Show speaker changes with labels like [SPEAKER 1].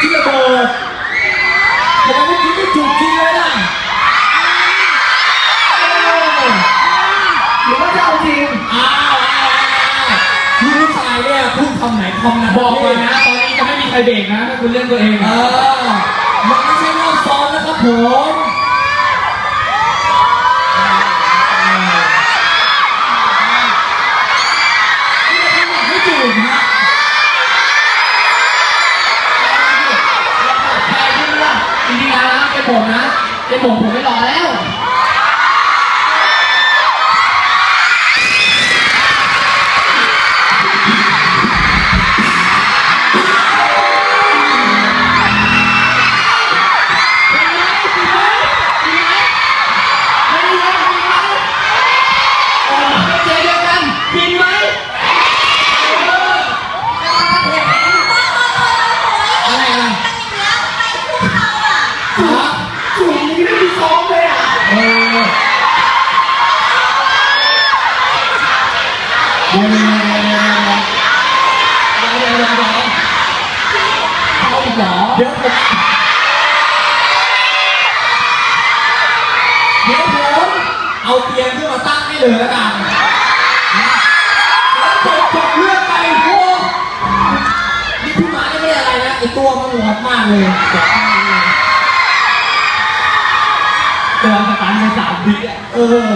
[SPEAKER 1] กินระเบิ
[SPEAKER 2] ดทำมไม่กินไม่จุกกินเลยล่ะหรือว่าจะเอาจริงอ้าวคุณผู้ชายเนี่ย
[SPEAKER 1] พูด
[SPEAKER 2] คำ
[SPEAKER 1] ไหนคำนั้นบอกเลยนะ ตอนนี้จะไม่มีใคร
[SPEAKER 2] เบรกนะถ้าคุณเล่นตัวเอง เออ ผมนะเป็นผมผมไม่รอแล้ว มนี่ไม่มีซ้อมเลยอะ
[SPEAKER 1] เออเดี๋ยวเดี๋ยว
[SPEAKER 2] เดี๋ยวเดี๋ยวเดี๋ยวเดี๋ยวเอาอีกเหรอ
[SPEAKER 1] เดี๋ยวผมเดี๋ยวผมเอาเตียงขึ้นมาตั้งให้เลยแล้วกันแล้วจบจบเรื่องไปโอ้นี่พี่มานี่ไม่อะไรนะไอตัวมันหวดมากเลย
[SPEAKER 2] เดินสตาร์ทในสามวิอะ
[SPEAKER 1] เออ